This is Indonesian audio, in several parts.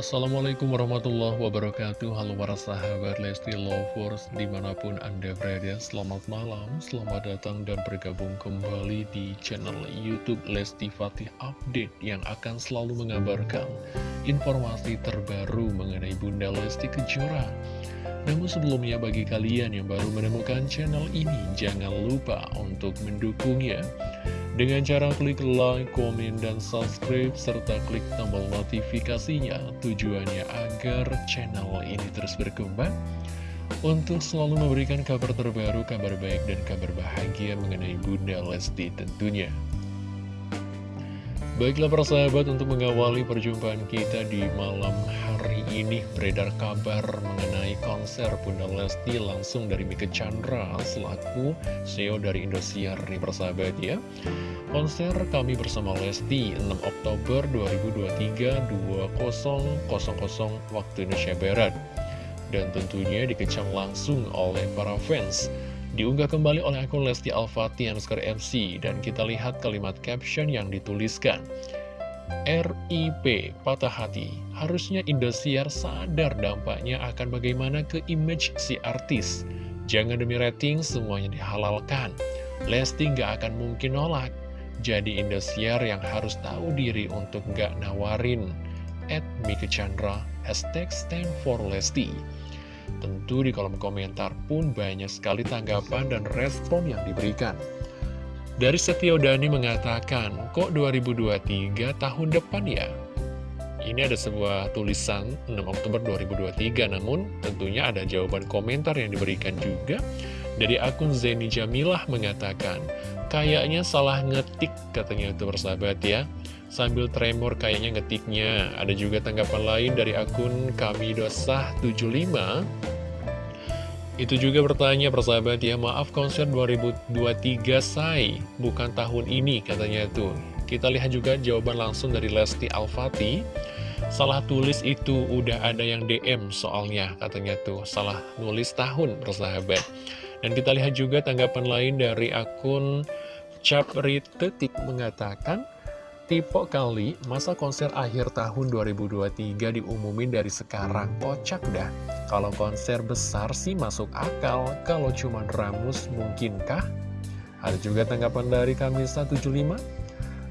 Assalamualaikum warahmatullahi wabarakatuh. Halo para sahabat Lesti Lovers Di mana pun anda berada Selamat malam, selamat datang dan bergabung kembali di channel Youtube Lesti Fatih Update Yang akan selalu mengabarkan informasi terbaru mengenai Bunda Lesti Kejora. Namun sebelumnya bagi kalian yang baru menemukan channel ini, jangan lupa untuk mendukungnya dengan cara klik like, komen, dan subscribe, serta klik tombol notifikasinya. Tujuannya agar channel ini terus berkembang untuk selalu memberikan kabar terbaru, kabar baik, dan kabar bahagia mengenai Bunda Lesti tentunya. Baiklah para sahabat untuk mengawali perjumpaan kita di malam hari ini beredar kabar mengenai konser Bunda Lesti langsung dari Mika Chandra selaku CEO dari Indosiar nih persahabat ya. Konser kami bersama Lesti 6 Oktober 2023 20.00 waktu Indonesia Barat dan tentunya dikecam langsung oleh para fans. Diunggah kembali oleh akun Lesti Alfati underscore MC dan kita lihat kalimat caption yang dituliskan. RIP patah hati. Harusnya Indosiar sadar dampaknya akan bagaimana ke image si artis. Jangan demi rating semuanya dihalalkan. Lesti nggak akan mungkin nolak. Jadi Indosiar yang harus tahu diri untuk nggak nawarin. At Mika Chandra, hashtag stand for Lesti. Tentu di kolom komentar pun banyak sekali tanggapan dan respon yang diberikan. Dari Setio Dani mengatakan, kok 2023 tahun depan ya? Ini ada sebuah tulisan 6 Oktober 2023, namun tentunya ada jawaban komentar yang diberikan juga. Dari akun Zeni Jamilah mengatakan, kayaknya salah ngetik katanya itu bersahabat ya. Sambil tremor kayaknya ngetiknya. Ada juga tanggapan lain dari akun kami dosah 75 itu juga bertanya persahabat ya, maaf konser 2023 say, bukan tahun ini katanya tuh. Kita lihat juga jawaban langsung dari Lesti Alfati. Salah tulis itu udah ada yang DM soalnya katanya tuh, salah nulis tahun persahabat. Dan kita lihat juga tanggapan lain dari akun Capritetik mengatakan, Tipe kali masa konser akhir tahun 2023 diumumin dari sekarang Kocak dah Kalau konser besar sih masuk akal Kalau cuma ramus mungkinkah? Ada juga tanggapan dari Kamisa 75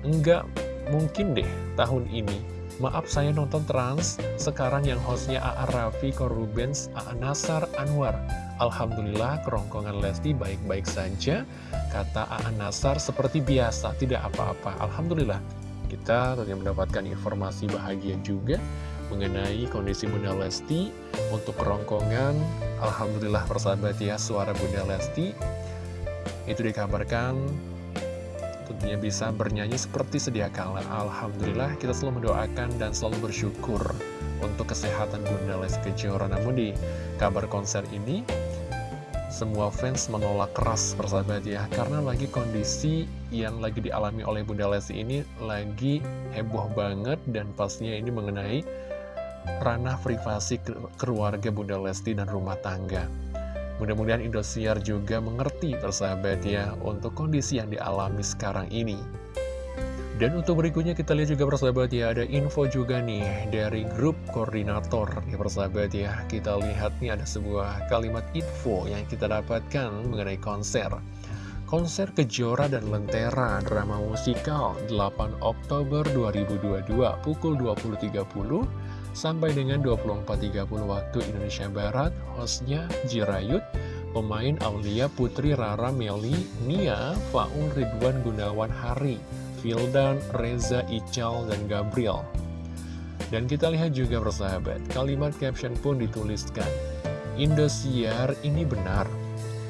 Enggak mungkin deh tahun ini Maaf saya nonton trans Sekarang yang hostnya A.A. Raffi, Korubens, A.A. Nasar, Anwar Alhamdulillah kerongkongan Lesti baik-baik saja Kata A.A. Nasar seperti biasa Tidak apa-apa Alhamdulillah kita tentunya mendapatkan informasi bahagia juga mengenai kondisi Bunda Lesti untuk kerongkongan Alhamdulillah persahabat ya suara Bunda Lesti itu dikabarkan tentunya bisa bernyanyi seperti sedia kala. Alhamdulillah kita selalu mendoakan dan selalu bersyukur untuk kesehatan Bunda Lesti Kejora. Namun di kabar konser ini semua fans menolak keras persahabat ya. Karena lagi kondisi yang lagi dialami oleh Bunda Lesti ini Lagi heboh banget dan pastinya ini mengenai Ranah privasi keluarga Bunda Lesti dan rumah tangga Mudah-mudahan Indosiar juga mengerti persahabat ya Untuk kondisi yang dialami sekarang ini dan untuk berikutnya kita lihat juga persahabat ya, ada info juga nih dari grup koordinator ya persahabat ya. Kita lihat nih ada sebuah kalimat info yang kita dapatkan mengenai konser. Konser Kejora dan Lentera drama musikal 8 Oktober 2022 pukul 20.30 sampai dengan 24.30 waktu Indonesia Barat. Hostnya Jirayut, pemain Aulia Putri Rara Meli, Nia, Faun Ridwan Gunawan Hari. Vildan, Reza, Ical, dan Gabriel. Dan kita lihat juga persahabat, kalimat caption pun dituliskan, Indosiar ini benar.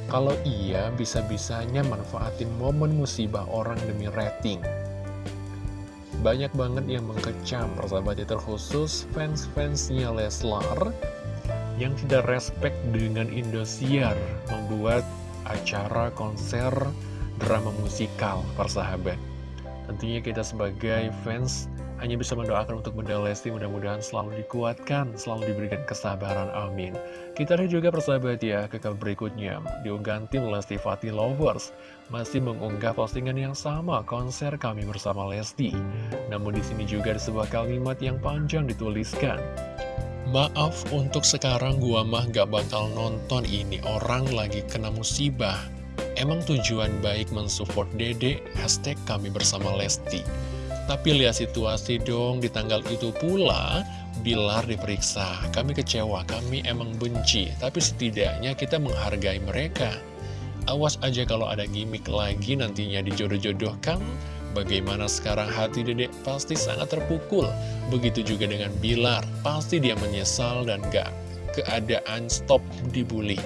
Kalau iya, bisa-bisanya manfaatin momen musibah orang demi rating. Banyak banget yang mengecam persahabat terkhusus fans-fansnya Leslar yang tidak respect dengan Indosiar membuat acara konser drama musikal persahabat. Tentunya kita sebagai fans hanya bisa mendoakan untuk Bunda Lesti mudah-mudahan selalu dikuatkan, selalu diberikan kesabaran, amin. Kita lihat juga persahabat ya, ke berikutnya, diunggahan tim Lesti Fatih Lovers, masih mengunggah postingan yang sama konser kami bersama Lesti. Namun di sini juga ada sebuah kalimat yang panjang dituliskan. Maaf untuk sekarang gua mah gak bakal nonton ini, orang lagi kena musibah. Emang tujuan baik mensupport dede, hashtag kami bersama Lesti. Tapi lihat situasi dong, di tanggal itu pula Bilar diperiksa. Kami kecewa, kami emang benci, tapi setidaknya kita menghargai mereka. Awas aja kalau ada gimmick lagi nantinya dijodoh-jodohkan. Bagaimana sekarang hati dedek pasti sangat terpukul. Begitu juga dengan Bilar, pasti dia menyesal dan gak keadaan stop dibully.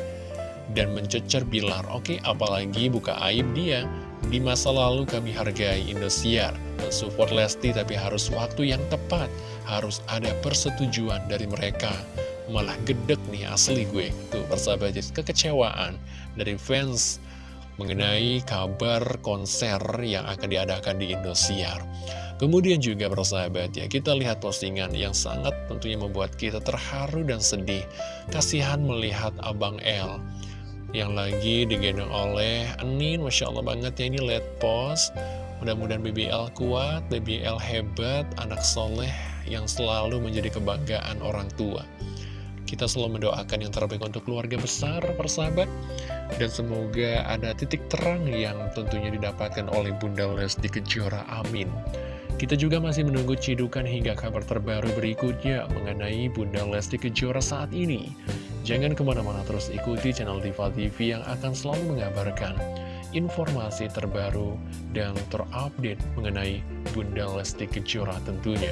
Dan mencecer Bilar, oke apalagi buka aib dia. Di masa lalu kami hargai Indosiar, mensupport Lesti tapi harus waktu yang tepat, harus ada persetujuan dari mereka. Malah gedek nih asli gue, tuh persahabat kekecewaan dari fans mengenai kabar konser yang akan diadakan di Indosiar. Kemudian juga persahabat ya, kita lihat postingan yang sangat tentunya membuat kita terharu dan sedih. Kasihan melihat Abang L yang lagi digendong oleh Anin Masya Allah banget ya ini lihat post. Mudah-mudahan BBL kuat BBL hebat anak soleh yang selalu menjadi kebanggaan orang tua. Kita selalu mendoakan yang terbaik untuk keluarga besar persahabat. Dan semoga ada titik terang yang tentunya didapatkan oleh Bunda Lesti Kejora amin. Kita juga masih menunggu cidukan hingga kabar terbaru berikutnya mengenai Bunda Lesti Kejora saat ini. Jangan ke mana-mana terus ikuti channel Diva TV yang akan selalu mengabarkan informasi terbaru dan terupdate mengenai Bunda Lesti Kejora tentunya.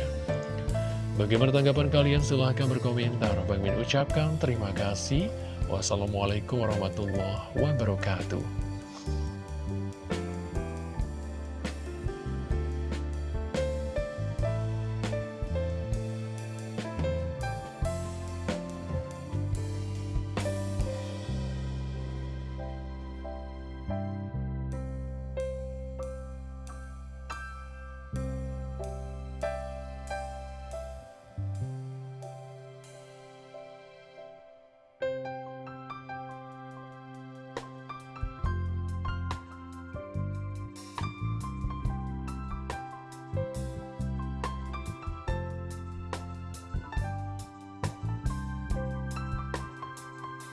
Bagaimana tanggapan kalian? Silahkan berkomentar. Bang Min ucapkan terima kasih. Wassalamualaikum warahmatullahi wabarakatuh.